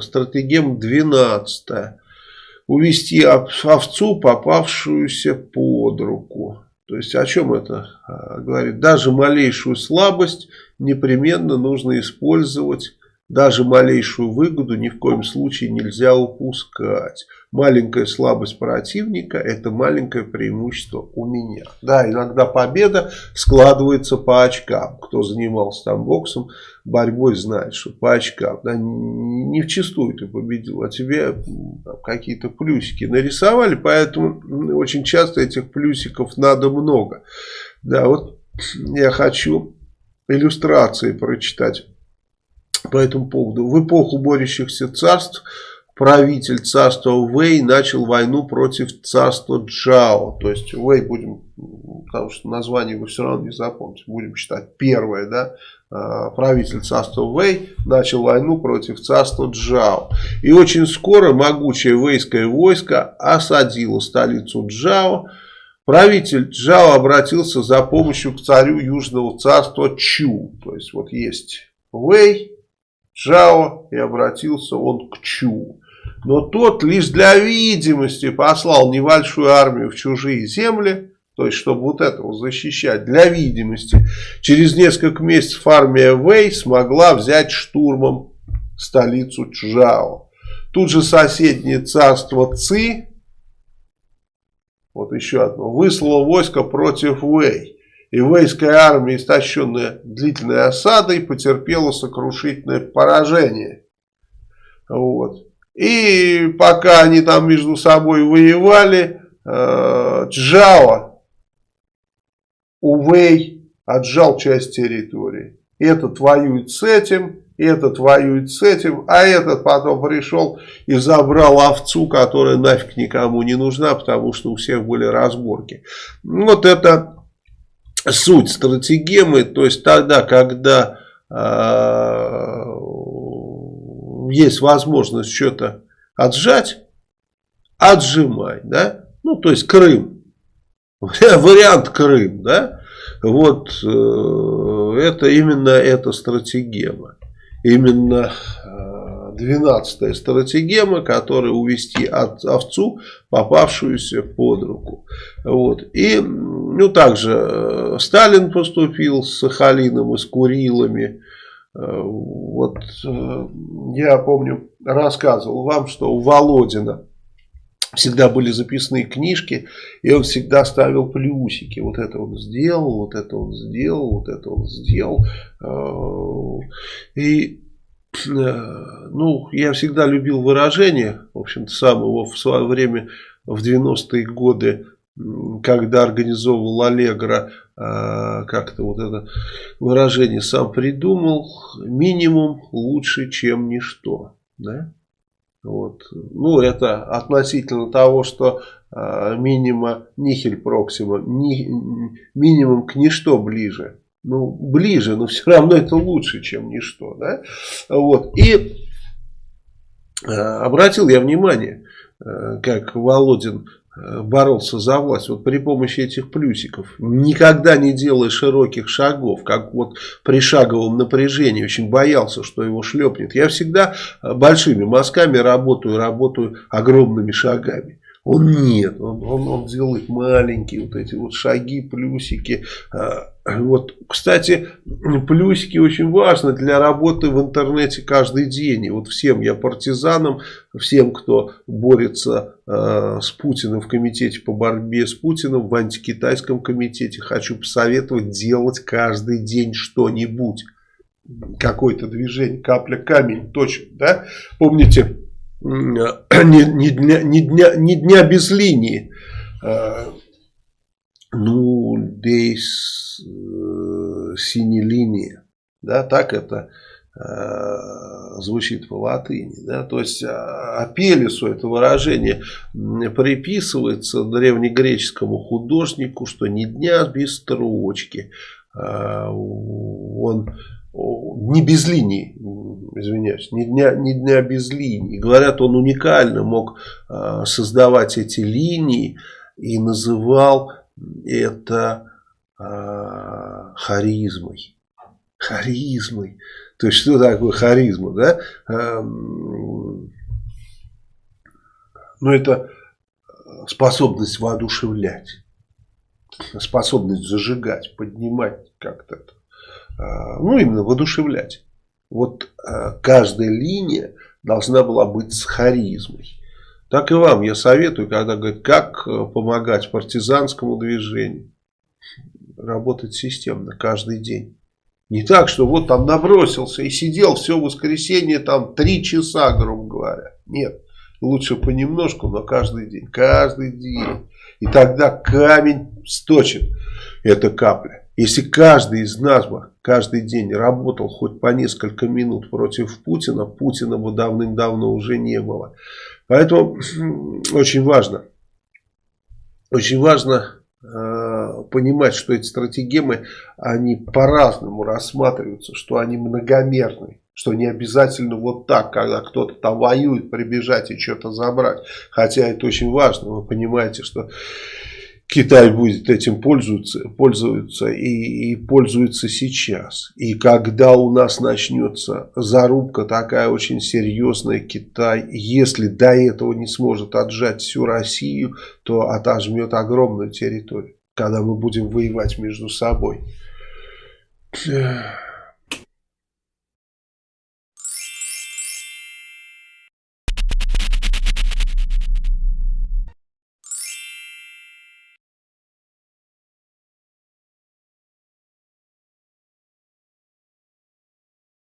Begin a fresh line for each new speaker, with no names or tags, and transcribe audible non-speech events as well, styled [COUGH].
стратегема 12. Увести овцу, попавшуюся под руку. То есть о чем это говорит? Даже малейшую слабость непременно нужно использовать даже малейшую выгоду ни в коем случае нельзя упускать. Маленькая слабость противника – это маленькое преимущество у меня. Да, иногда победа складывается по очкам. Кто занимался там боксом, борьбой знает, что по очкам. Да, не в чистую ты победил, а тебе какие-то плюсики нарисовали. Поэтому очень часто этих плюсиков надо много. Да, вот я хочу иллюстрации прочитать по этому поводу. В эпоху борющихся царств правитель царства Вэй начал войну против царства Джао. То есть Вэй будем, потому что название вы все равно не запомните, будем считать первое, да, а, правитель царства Вэй начал войну против царства Джао. И очень скоро могучее вейское войско осадило столицу Джао. Правитель Джао обратился за помощью к царю Южного царства Чу. То есть вот есть Вэй, Джао и обратился он к Чу. Но тот лишь для видимости послал небольшую армию в чужие земли, то есть чтобы вот этого защищать, для видимости. Через несколько месяцев армия Вэй смогла взять штурмом столицу Чжао. Тут же соседнее царство Ци, вот еще одно, выслало войско против Вэй. И вейская армия, истощенная длительной осадой, потерпела сокрушительное поражение. Вот. И пока они там между собой воевали, э, Джао у Вэй отжал часть территории. Этот воюет с этим, этот воюет с этим, а этот потом пришел и забрал овцу, которая нафиг никому не нужна, потому что у всех были разборки. Вот это суть стратегемы, то есть тогда, когда э, есть возможность что-то отжать, отжимай, да, ну, то есть Крым, [LAUGHS] вариант Крым, да, вот э, это именно эта стратегема, именно 12 стратегема, которая увести от овцу, попавшуюся под руку. Вот. И ну, также э, Сталин поступил с Сахалином и с Курилами. Э, вот э, я помню, рассказывал вам, что у Володина всегда были записные книжки, и он всегда ставил плюсики. Вот это он сделал, вот это он сделал, вот это он сделал. И ну, я всегда любил выражение, в общем-то, сам его в свое время, в 90-е годы, когда организовывал Аллегро, а, как-то вот это выражение сам придумал, минимум лучше, чем ничто. Да? Вот. Ну, это относительно того, что э, минима нихель проксима, ни, минимум к ничто ближе ну, ближе, но все равно это лучше, чем ничто. Да? Вот. И э, обратил я внимание, э, как Володин э, боролся за власть вот при помощи этих плюсиков. Никогда не делая широких шагов, как вот при шаговом напряжении, очень боялся, что его шлепнет. Я всегда большими мазками работаю, работаю огромными шагами. Он нет, он, он, он делает маленькие вот эти вот шаги, плюсики. А, вот, кстати, плюсики очень важны для работы в интернете каждый день. И вот всем я партизанам, всем, кто борется э, с Путиным в комитете по борьбе с Путиным, в антикитайском комитете, хочу посоветовать делать каждый день что-нибудь. Какое-то движение, капля камень, точно, да? Помните, ни, ни, дня, ни, дня, ни дня без линии. А, ну, здесь э, синей линии. Да, так это э, звучит по латыни. Да? То есть а, Апелису это выражение приписывается древнегреческому художнику, что ни дня без строчки. Он не без линий, извиняюсь, ни дня, ни дня без линий. Говорят, он уникально мог э, создавать эти линии и называл это э, харизмой. Харизмой. То есть, что такое харизма, да? Эм, ну, это способность воодушевлять, способность зажигать, поднимать как-то. Ну, именно воодушевлять. Вот а, каждая линия должна была быть с харизмой. Так и вам я советую, когда говорят, как э, помогать партизанскому движению, работать системно каждый день. Не так, что вот там набросился и сидел все воскресенье там три часа, грубо говоря. Нет, лучше понемножку, но каждый день, каждый день. И тогда камень сточит эта капля. Если каждый из нас бы каждый день работал хоть по несколько минут против Путина, Путина бы давным-давно уже не было. Поэтому очень важно, очень важно э, понимать, что эти стратегемы, они по-разному рассматриваются, что они многомерные. Что не обязательно вот так, когда кто-то там воюет, прибежать и что-то забрать. Хотя это очень важно. Вы понимаете, что Китай будет этим пользоваться, пользоваться и, и пользуется сейчас. И когда у нас начнется зарубка такая очень серьезная, Китай, если до этого не сможет отжать всю Россию, то отожмет огромную территорию, когда мы будем воевать между собой.